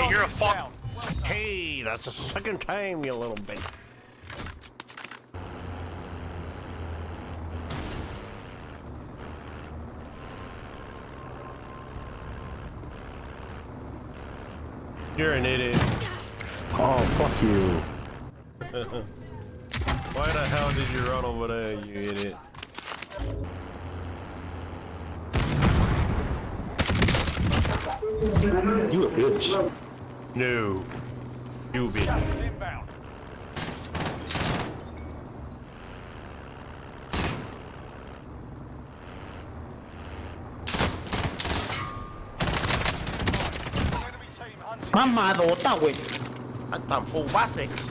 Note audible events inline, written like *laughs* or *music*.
Hey, you're a fuck. Hey, that's the second time, you little bitch. You're an idiot. Oh, fuck you. *laughs* Why the hell did you run over there, you idiot? You a bitch. No. You bitch. Gas is inbound. Enemy team